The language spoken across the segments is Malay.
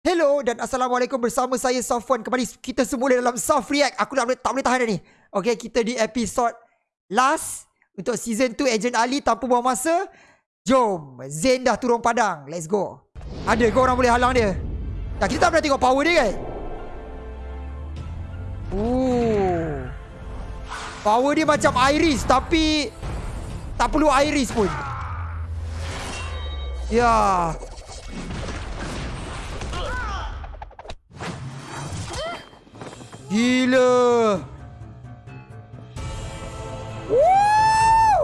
Hello dan Assalamualaikum bersama saya Safwan. Kembali kita semula dalam Soft React. Aku boleh, tak boleh tahan dah ni. Okay kita di episode last Untuk season 2 Agent Ali tanpa buang masa. Jom Zain dah turun padang. Let's go. Ada ke orang boleh halang dia? Dah kita tak pernah tengok power dia kan Ooh. Power dia macam Iris Tapi Tak perlu Iris pun. Ya. yeah. Gila. Woo!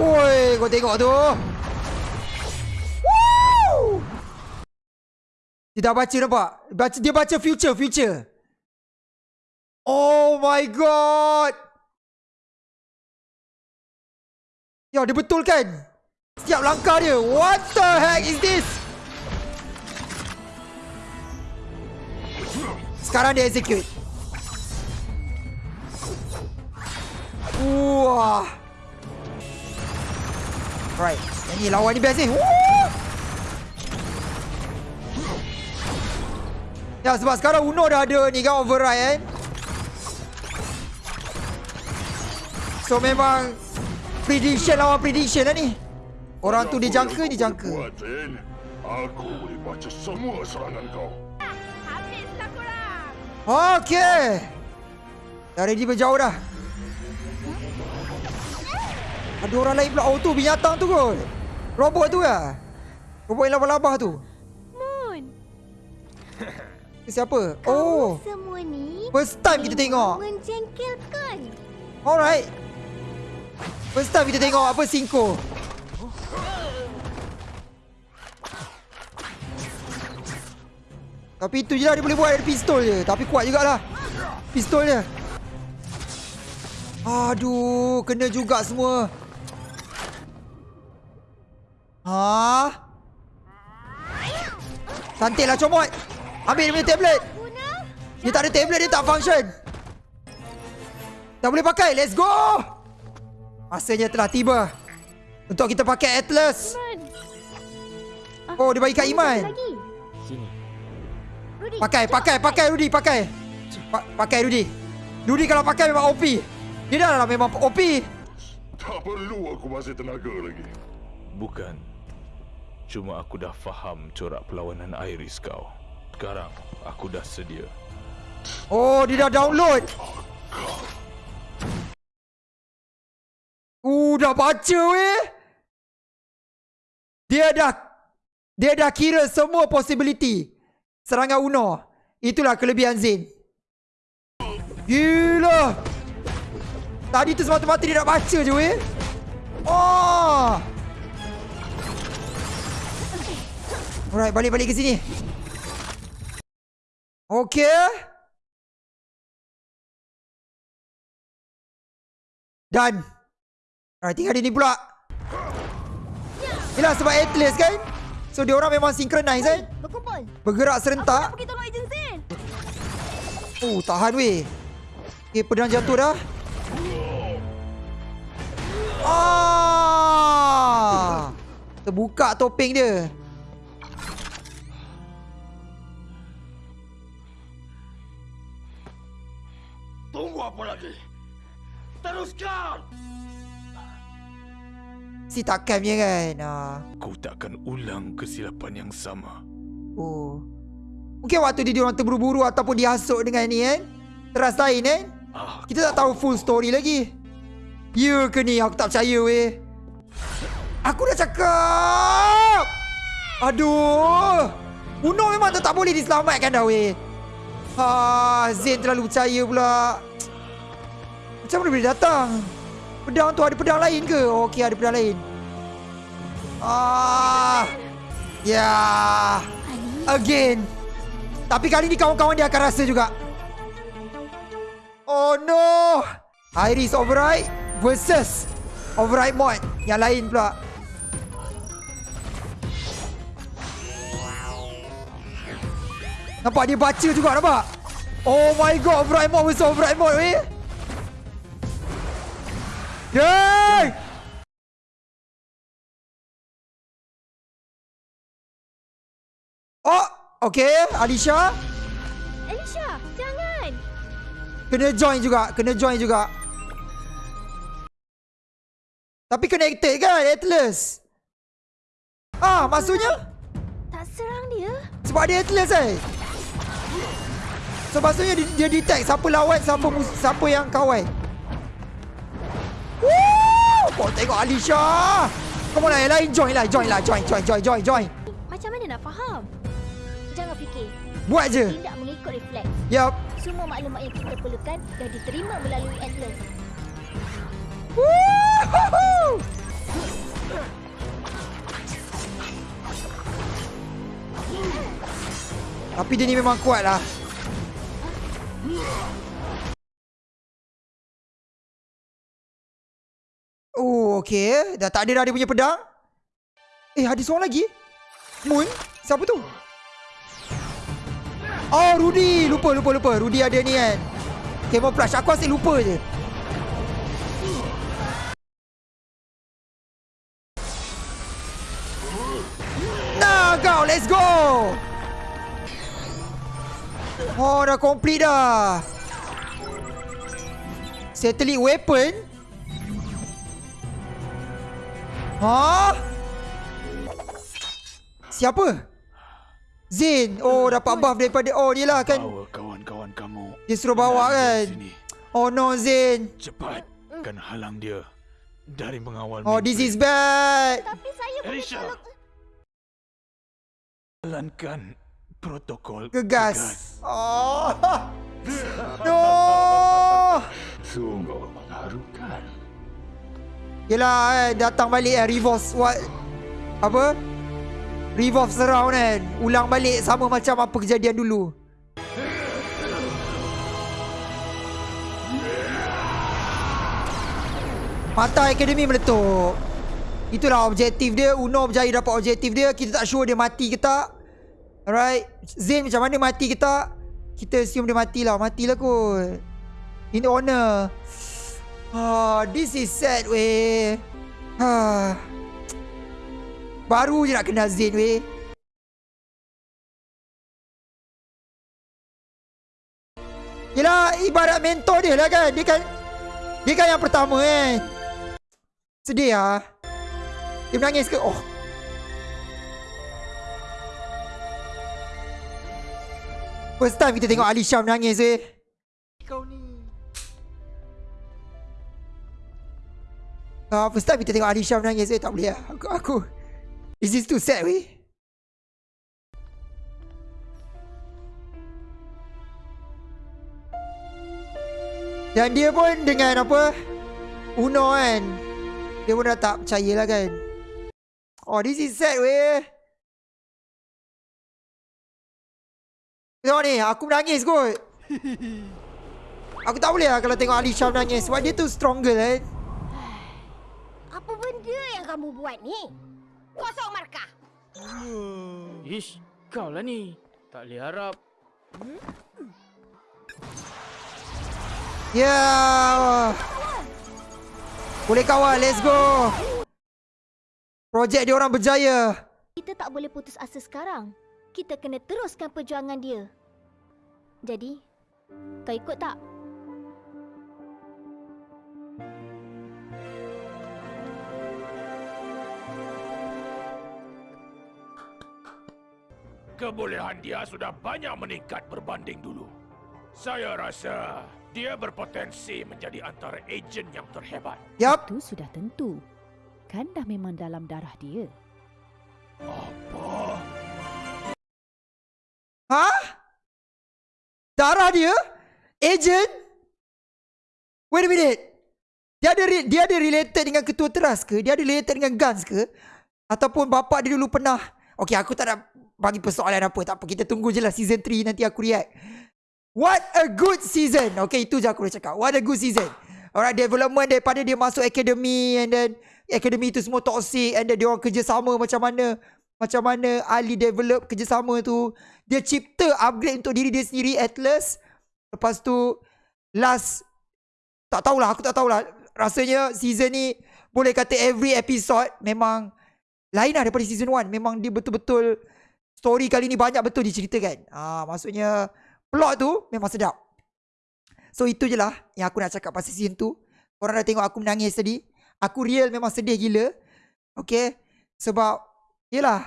Oi, kau tengok tu. Woo! Dia dah baca nampak? Baca, dia baca future, future. Oh my god. Ya, dia betul kan? Setiap langkah dia. What the heck is this? Sekarang dia execute. Wah. Right. Yang ni lawan ni best ni. Woo! Ya sebab sekarang Uno dah ada ni kan override kan. So memang prediction lawan prediction lah ni. Orang tu dijangka, dijangka. Aku boleh baca semua serangan kau. Okey. Dah ready berjauh dah. Ada orang lain pula. Oh tu binatang tu kot. Robot tu lah. Robot yang labah-labah tu. Moon. Siapa? Kamu Oh. semua ni First time kita tengok. Menjengkelkan. Alright. First time kita tengok apa Cinco. Tapi itu je lah dia boleh buat dari pistol je. Tapi kuat jugalah. Pistol dia. Aduh, kena juga semua. Ha? Cantiklah comot. Ambil dia punya tablet. Dia tak ada tablet, dia tak function. Dah boleh pakai, let's go! Masanya telah tiba. Untuk kita pakai Atlas. Oh, dia bagi kat Iman. Rudy. Pakai, pakai, pakai Rudy, pakai. Pa pakai Rudy. Rudy kalau pakai memang OP. Dia dah lah memang OP. Tak perlu aku masih tenaga lagi. Bukan. Cuma aku dah faham corak perlawanan Iris kau. Sekarang aku dah sedia. Oh, dia dah download. Uh, dah baca weh. Dia dah dia dah kira semua possibility. Serangan Uno. Itulah kelebihan Zain. Gila. Tadi tu semata-mata dia nak baca je weh. Oh. Alright, balik-balik ke sini. Okay. Done. Alright, tinggal dia ni pula. Yelah sebab Atlas kan? So dia orang memang synchronize? Berkumpul. Bergerak Aku nak serentak. pergi tolong ejen Zain. Oh, tahan weh. Okay, pedang jatuh dah. Ah! Terbuka topeng dia. Tunggu apa lagi? Teruskan! Si takkan punya kan? Ah. Ku takkan ulang kesilapan yang sama. Oh. Mungkin waktu dia diorang terburu-buru ataupun dihasut dengan ni kan? Teras lain kan? Ah, Kita tak tahu full story lagi. Ya ke ni? Aku tak percaya weh. Aku dah cakap. Aduh. Uno memang tu tak boleh diselamatkan dah weh. Ha, Zain terlalu percaya pula. Macam mana boleh datang? Pedang tu ada pedang lain ke? Okey, ada pedang lain. Ah. Ya. Yeah. Again. Tapi kali ni kawan-kawan dia akan rasa juga. Oh no! Iris Override versus Override Mod yang lain pula. Nampak dia baca juga nampak? Oh my god, Override Mod versus Override Mod weh. Okay. Oh, okay, Alicia. Alicia, jangan. Kena join juga, kena join juga. Tapi connected kan, Atlas. Ah, maksudnya? Tak serang dia. Sebab dia Atlas eh. So maksudnya dia, dia detect siapa lawan, siapa siapa yang kawan. Woo! Kau tengok Alisha. Come on lah, yang lain join lah, join lah, join, join, join, join, join. Macam mana nak faham? Jangan fikir. Buat je. Tindak mengikut refleks. Yup. Semua maklumat yang kita perlukan dah diterima melalui Atlas. Woo! Tapi dia ni memang kuat lah. Okay. Dah tak ada dah dia punya pedang. Eh, ada seorang lagi. Moon? Siapa tu? Oh, Rudy. Lupa, lupa, lupa. Rudy ada ni kan. Camouflage. Aku asyik lupa je. Nah, kau. Let's go. Oh, dah complete dah. Satellite weapon? Ha? Siapa? Zain. Oh, dapat buff daripada... Oh, dia lah kan. Bawa kawan-kawan kamu. Dia suruh bawa kan. Sini. Oh no, Zain. Cepat. Kan halang dia. Dari mengawal Oh, this is bad. Tapi saya boleh tolong... Jalankan protokol Gegas. Oh. No. Sungguh mengharukan. Yelah kan, datang balik kan, revolve what? Apa? Revolve surround kan. Ulang balik sama macam apa kejadian dulu. Mata Akademi meletup. Itulah objektif dia. Uno berjaya dapat objektif dia. Kita tak sure dia mati ke tak. Alright. Zain macam mana mati ke tak. Kita assume dia matilah. Matilah kot. In honor. Ah, this is sad weh. Ah. Baru je nak kenal Zain weh. Yelah, ibarat mentor dia lah kan. Dia kan dia kan yang pertama kan. Sedih ah. Dia menangis ke? Oh. First time kita tengok Alisha menangis weh. Ah, first time kita tengok Alisha menangis weh. Tak boleh lah. Aku, aku. Is this too sad weh? Dan dia pun dengan apa Uno kan Dia pun dah tak percaya lah kan Oh this is sad weh Tengok ni aku menangis kot Aku tak boleh lah kalau tengok Alisha menangis Sebab dia tu stronger kan Apa benda yang kamu buat ni? Kosong markah. Ish, kau lah ni. Tak boleh harap. Ya yeah. Boleh kawal let's go Projek dia orang berjaya Kita tak boleh putus asa sekarang. Kita kena teruskan perjuangan dia. Jadi, kau ikut tak? Kebolehan dia sudah banyak meningkat berbanding dulu. Saya rasa dia berpotensi menjadi antara ejen yang terhebat. Yup Itu sudah tentu. Kan dah memang dalam darah dia. Apa? Ha? Darah dia? Agent? Wait a minute. Dia ada dia ada related dengan ketua teras ke? Dia ada related dengan Guns ke? Ataupun bapak dia dulu pernah Okay aku tak nak bagi persoalan apa Tak apa. Kita tunggu je lah season 3 nanti aku react. What a good season. Okay itu je aku boleh cakap. What a good season. Alright development daripada dia masuk academy And then Academy tu semua toxic And then dia orang kerjasama macam mana Macam mana Ali develop kerjasama tu. Dia cipta upgrade untuk diri dia sendiri Atlas. Lepas tu Last Tak tahulah aku tak tahulah. Rasanya season ni Boleh kata every episode Memang Lain lah daripada season 1 Memang dia betul-betul story kali ni banyak betul diceritakan. Ah, maksudnya plot tu memang sedap. So itu je lah yang aku nak cakap pasal season tu. Korang dah tengok aku menangis tadi. Aku real memang sedih gila. Okay. Sebab, yelah.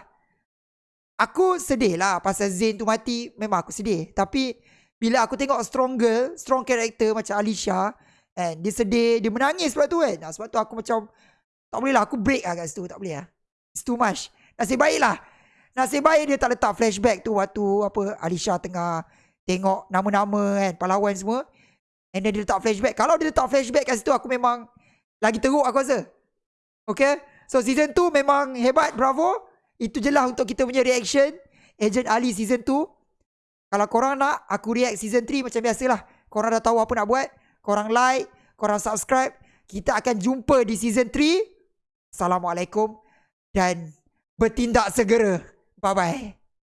Aku sedih lah pasal Zain tu mati. Memang aku sedih. Tapi, bila aku tengok strong girl, strong character macam Alicia, and dia sedih, dia menangis sebab tu kan. Sebab tu aku macam, tak boleh lah. Aku break lah kat situ. Tak boleh lah. It's too much. Nasib baik lah. Nasib baik dia tak letak flashback tu waktu apa Alicia tengah tengok nama-nama kan, pahlawan semua. And then dia letak flashback. Kalau dia letak flashback kat situ, aku memang lagi teruk aku rasa. Okay? So season 2 memang hebat, bravo. Itu je lah untuk kita punya reaction. Agent Ali season 2. Kalau korang nak, aku react season 3 macam biasalah. Korang dah tahu apa nak buat. Korang like, korang subscribe. Kita akan jumpa di season 3. Assalamualaikum. Dan bertindak segera. 拜拜。